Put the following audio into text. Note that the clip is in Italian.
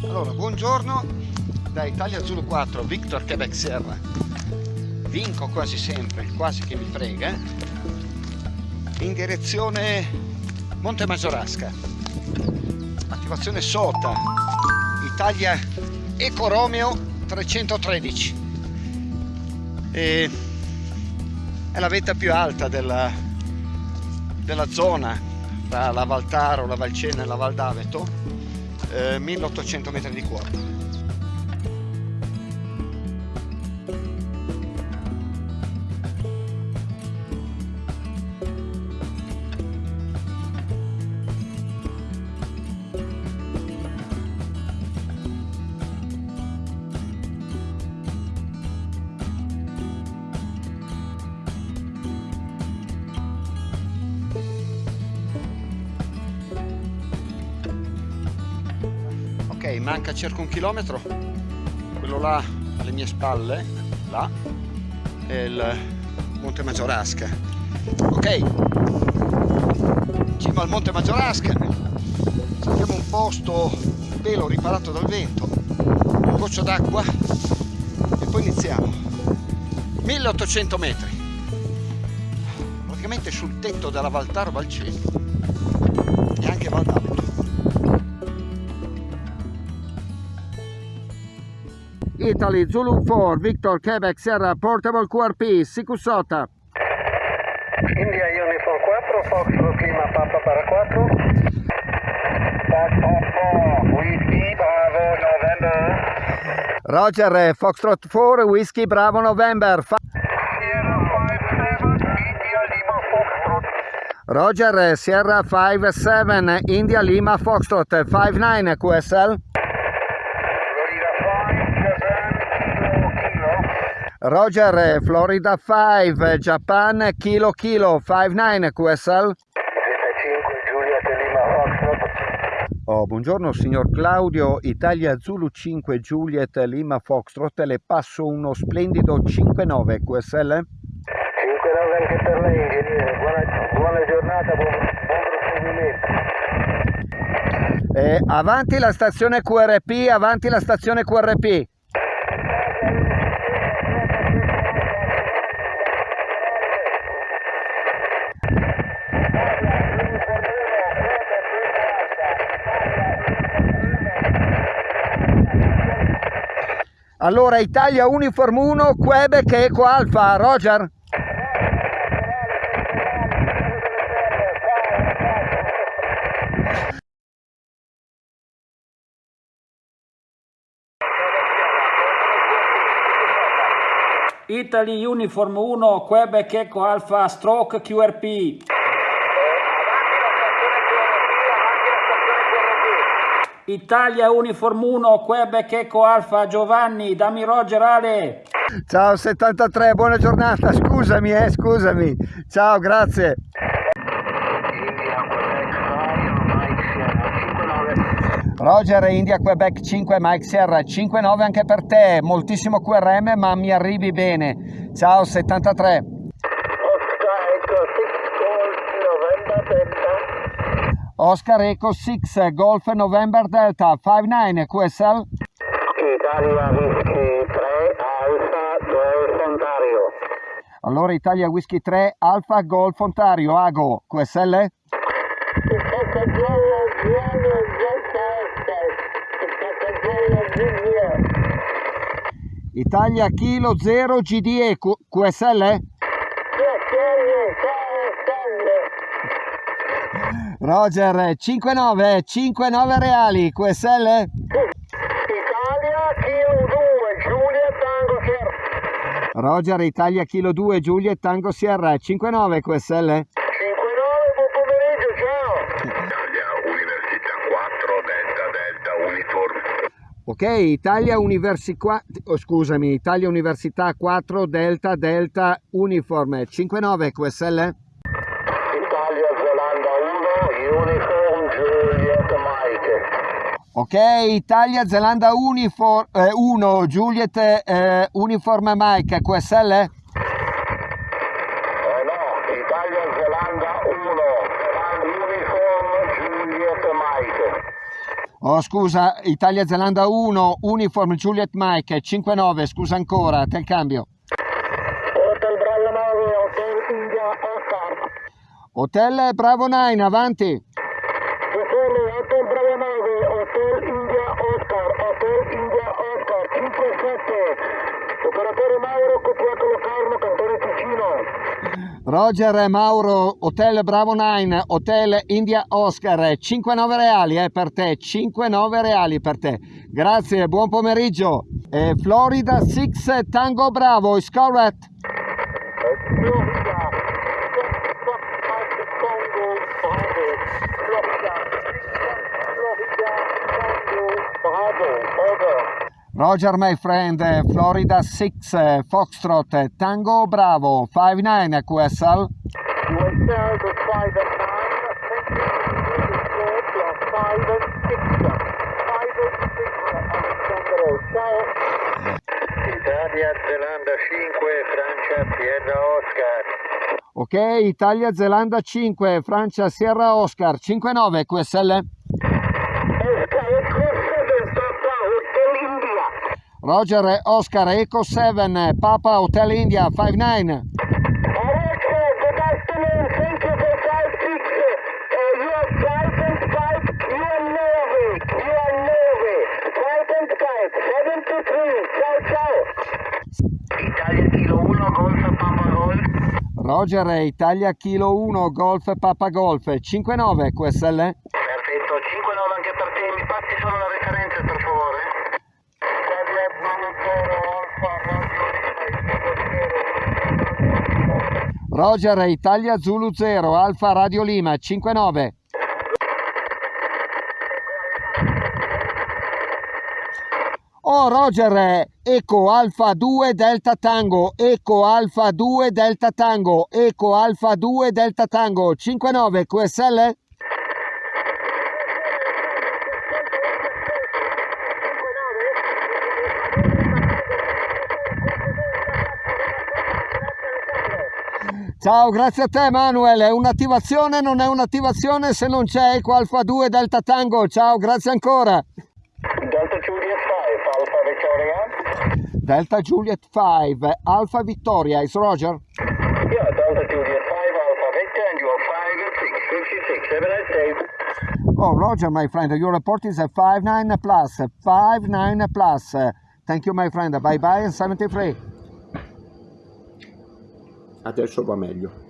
Allora, buongiorno da Italia Zulu 4, Victor Quebec Sierra. Vinco quasi sempre, quasi che mi frega, in direzione Monte Maggiorasca. Attivazione SOTA, Italia Eco Romeo 313. E è la vetta più alta della, della zona tra la Valtaro, la Valcena e la Val d'Aveto 1800 metri di quota manca circa un chilometro. Quello là alle mie spalle là è il Monte Maggiorasca ok. Cima al Monte Maggiorasca cerchiamo un posto un pelo riparato dal vento un goccio d'acqua e poi iniziamo. 1800 metri. Praticamente sul tetto della Valtaro Valceni e anche Valdavia Italy, Zulu 4, Victor, Quebec, Sierra, Portable QRP, Sikusota. India Uniform 4, Foxtrot Lima Papa para 4. Foxtrot 4, Whiskey Bravo November. Roger, Foxtrot 4, Whiskey Bravo November. Roger, Sierra 5-7, India Lima Foxtrot 5-9 QSL. Roger, Florida 5, Japan, Kilo Kilo, 59 QSL. Oh, buongiorno signor Claudio, Italia Zulu 5 Juliet Lima Foxtrot, le passo uno splendido 5-9 QSL. 5-9 anche per lei ingegnere, buona, buona giornata, buon, buon proseguimento. Eh, avanti la stazione QRP, avanti la stazione QRP. Allora Italia Uniform 1, Quebec Eco Alfa, Roger? Italy Uniform 1, Quebec Eco Alfa, Stroke QRP. Italia Uniform 1, Quebec Eco Alfa, Giovanni, dammi Roger Ale. Ciao 73, buona giornata, scusami eh, scusami. Ciao, grazie. Roger, India Quebec 5, Mike Sierra 5-9 anche per te, moltissimo QRM ma mi arrivi bene. Ciao 73. Oscar Eco 6 Golf November Delta 59 QSL Italia Whisky 3 Alfa Golf Ontario. Allora Italia Whisky 3 Alfa Golf Ontario Ago QSL Italia Kilo 0 GDE QSL Roger, 5-9, 5-9 reali, QSL? Italia, Kilo 2, Giulia, Tango Sierra. Roger, Italia, Kilo 2, Giulia, Tango Sierra, 5-9 QSL? 5-9, buon pomeriggio, ciao. Italia, Università 4, Delta, Delta, Uniform. Ok, Italia Università, oh, scusami, Italia Università 4, Delta, Delta, Uniform, 5-9 QSL? Uniform Juliet Mike. Ok, Italia Zelanda Uniform eh, 1 Juliet eh, Uniform Mike QSL? Eh no, Italia Zelanda 1 Uniform Juliet Mike. Oh scusa, Italia-Zelanda 1, Uniform Juliet Mike 5-9, scusa ancora, te il cambio. Hotel Bravo 9, Hotel India Oscar. Hotel Bravo 9, avanti. Hotel, Hotel Bravo 9, Hotel India Oscar, Hotel India Oscar, 57. Operatore Mauro, copiato Locarno, Cantone Ticino. Roger Mauro, Hotel Bravo 9, Hotel India Oscar, 5-9 reali eh, per te, 5-9 reali per te. Grazie, buon pomeriggio. Eh, Florida 6 Tango Bravo, is correct? Florida, Tango Bravo, Florida, Florida, Tango Bravo, over. Roger my friend, eh, Florida 6 eh, Foxtrot eh, Tango Bravo, 5-9 QSL. USL, the 5 and 9, 24 plus 5 and 6. 5 and 6, Alessandro, ciao. Italia, Zelanda 5, Francia, Sierra Oscar. Ok, Italia Zelanda 5, Francia Sierra Oscar, 5-9 QSL. Ciao, ciao. Italia Kilo 1, Golf Papa Golf. Roger eh, Italia Kilo 1 Golf Papa Golf 5-9 QSL. Perfetto, 5-9 anche per te. Mi passi solo la referenza, per favore? Italia 00 Alfa Radio Roger Italia Zulu 0 Alfa Radio Lima 5-9. Oh Roger, Eco Alfa 2 Delta Tango, Eco Alfa 2 Delta Tango, Eco Alfa 2 Delta Tango, 5-9 QSL? Ciao, grazie a te Manuel, è un'attivazione, non è un'attivazione se non c'è Eco Alfa 2 Delta Tango, ciao, grazie ancora. Delta Juliet 5, Alpha Victoria. Delta Juliet 5, Alfa Vittoria, is Roger? Yeah, Delta Juliet 5, Alpha Victor, and you are 5 and 6, 56. Have a nice day. Oh, Roger, my friend, your report is a 5-9 plus, 5-9 plus. Thank you, my friend, bye bye and 73. Adesso va meglio.